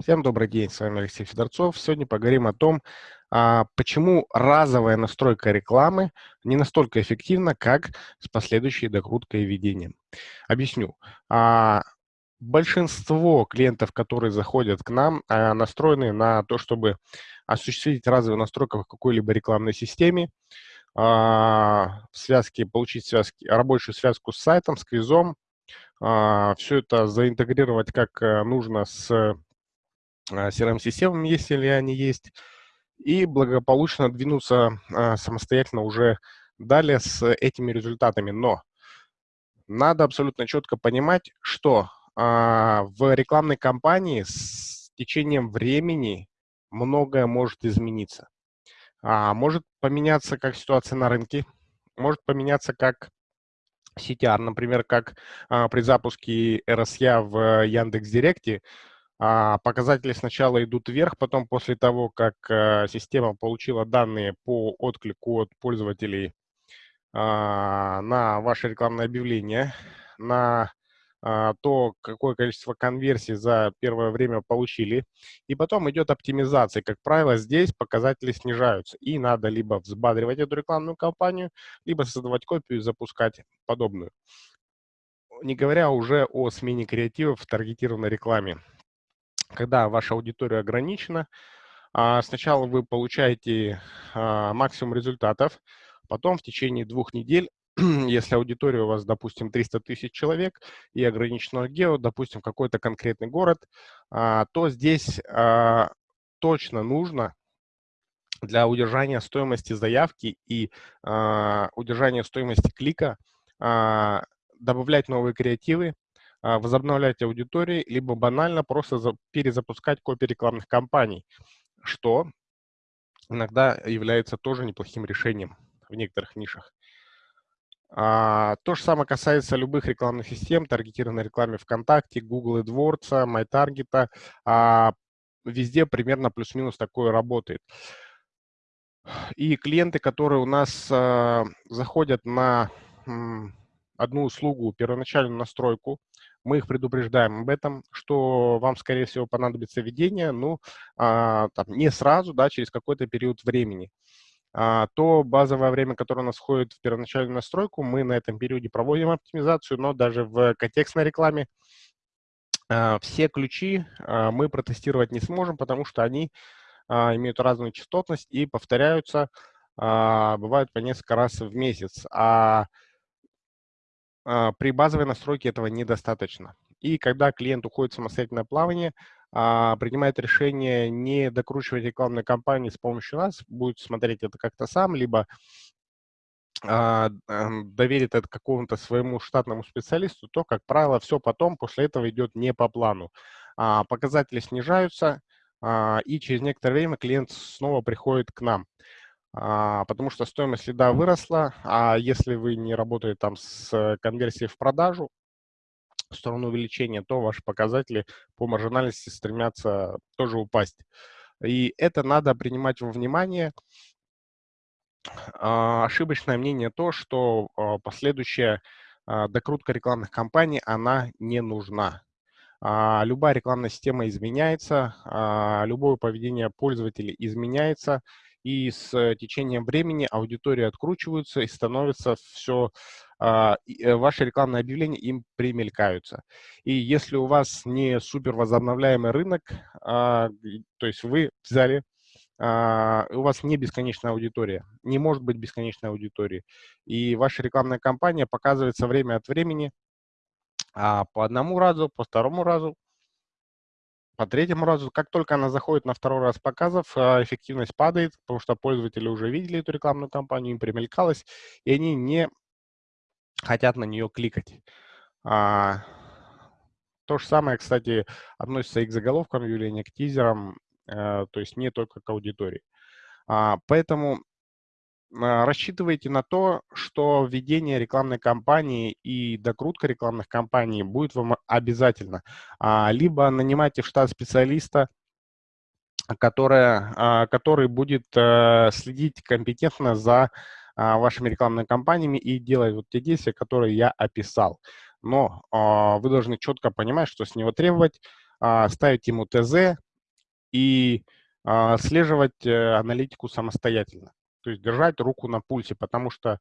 Всем добрый день, с вами Алексей Федорцов. Сегодня поговорим о том, а, почему разовая настройка рекламы не настолько эффективна, как с последующей докруткой и введением. Объясню. А, большинство клиентов, которые заходят к нам, а, настроены на то, чтобы осуществить разовую настройку в какой-либо рекламной системе, в связке, получить связки, рабочую связку с сайтом, с квизом, все это заинтегрировать как э, нужно с CRM-системами, если они есть, и благополучно двинуться а, самостоятельно уже далее с этими результатами. Но надо абсолютно четко понимать, что а, в рекламной кампании с течением времени многое может измениться. А, может поменяться как ситуация на рынке, может поменяться как CTR, например, как при запуске RSA в Яндекс.Директе, а, показатели сначала идут вверх, потом после того, как э, система получила данные по отклику от пользователей а, на ваше рекламное объявление, на а, то, какое количество конверсий за первое время получили. И потом идет оптимизация. Как правило, здесь показатели снижаются. И надо либо взбадривать эту рекламную кампанию, либо создавать копию и запускать подобную. Не говоря уже о смене креативов в таргетированной рекламе когда ваша аудитория ограничена, а, сначала вы получаете а, максимум результатов, потом в течение двух недель, если аудитория у вас, допустим, 300 тысяч человек и ограниченного гео, допустим, какой-то конкретный город, а, то здесь точно нужно для удержания стоимости заявки и удержания стоимости клика добавлять новые креативы, возобновлять аудитории, либо банально просто перезапускать копии рекламных кампаний, что иногда является тоже неплохим решением в некоторых нишах. А, то же самое касается любых рекламных систем, таргетированной рекламы ВКонтакте, Google AdWords, MyTarget. А, везде примерно плюс-минус такое работает. И клиенты, которые у нас а, заходят на одну услугу, первоначальную настройку, мы их предупреждаем об этом, что вам, скорее всего, понадобится введение, ну, а, там, не сразу, да, через какой-то период времени. А, то базовое время, которое у нас входит в первоначальную настройку, мы на этом периоде проводим оптимизацию, но даже в контекстной рекламе а, все ключи а, мы протестировать не сможем, потому что они а, имеют разную частотность и повторяются, а, бывают по несколько раз в месяц. А при базовой настройке этого недостаточно. И когда клиент уходит в самостоятельное плавание, а, принимает решение не докручивать рекламную кампанию с помощью нас, будет смотреть это как-то сам, либо а, доверит это какому-то своему штатному специалисту, то, как правило, все потом после этого идет не по плану. Показатели снижаются, и через некоторое время клиент снова приходит к нам. А, потому что стоимость лида выросла, а если вы не работаете там с конверсией в продажу, в сторону увеличения, то ваши показатели по маржинальности стремятся тоже упасть. И это надо принимать во внимание. А, ошибочное мнение то, что а, последующая докрутка рекламных кампаний, она не нужна. Любая рекламная система изменяется, любое поведение пользователей изменяется, и с э, течением времени аудитории откручиваются и становится все, а, э, ваши рекламные объявления им примелькаются. И если у вас не супер возобновляемый рынок, а, то есть вы взяли Uh, у вас не бесконечная аудитория, не может быть бесконечной аудитории. И ваша рекламная кампания показывается время от времени а, по одному разу, по второму разу, по третьему разу, как только она заходит на второй раз показов, а, эффективность падает, потому что пользователи уже видели эту рекламную кампанию, им примелькалось, и они не хотят на нее кликать. А, то же самое, кстати, относится и к заголовкам объявления, к тизерам, а, то есть не только к аудитории. А, поэтому рассчитывайте на то, что введение рекламной кампании и докрутка рекламных кампаний будет вам обязательно. А, либо нанимайте в штат специалиста, которая, а, который будет э, следить компетентно за вашими рекламными кампаниями и делать вот те действия, которые я описал. Но вы должны четко понимать, что с него требовать, а, ставить ему ТЗ и а, отслеживать э, аналитику самостоятельно. То есть держать руку на пульсе, потому что,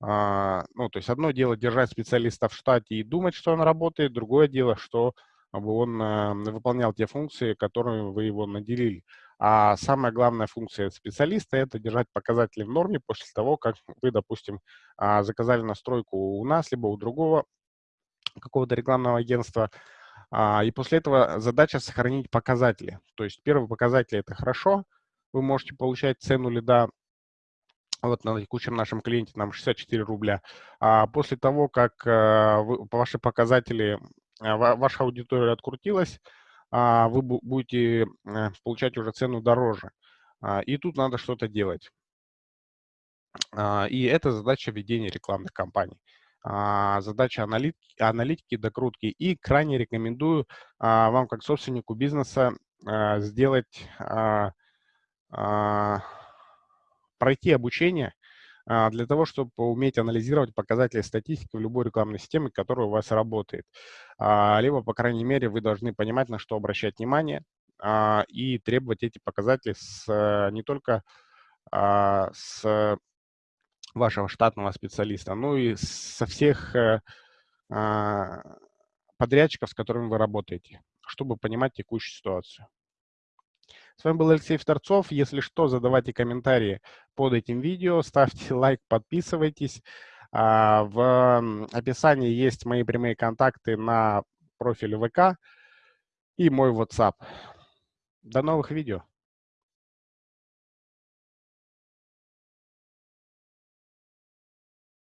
а, ну, то есть одно дело держать специалиста в штате и думать, что он работает, другое дело, что он э, выполнял те функции, которые вы его наделили. А самая главная функция специалиста– это держать показатели в норме после того, как вы, допустим, а, заказали настройку у нас, либо у другого какого-то рекламного агентства. А, и после этого задача сохранить показатели. То есть первый показатель – это хорошо, вы можете получать цену лида вот на текущем нашем клиенте нам 64 рубля. А после того, как э, вы, ваши показатели, ваша аудитория открутилась, а, вы будете э, получать уже цену дороже. А, и тут надо что-то делать. А, и это задача ведения рекламных кампаний. Задача аналитики, аналитики докрутки. И крайне рекомендую вам, как собственнику бизнеса, сделать, пройти обучение а, для того, чтобы уметь анализировать показатели статистики в любой рекламной системе, которая у вас работает. А, либо, по крайней мере, вы должны понимать, на что обращать внимание, а, и требовать эти показатели с, не только с вашего штатного специалиста, но и со всех э, подрядчиков, с которыми вы работаете, чтобы понимать текущую ситуацию. С вами был Алексей Вторцов. Если что, задавайте комментарии под этим видео, ставьте лайк, подписывайтесь. А, в описании есть мои прямые контакты на профиле ВК и мой WhatsApp. До новых видео.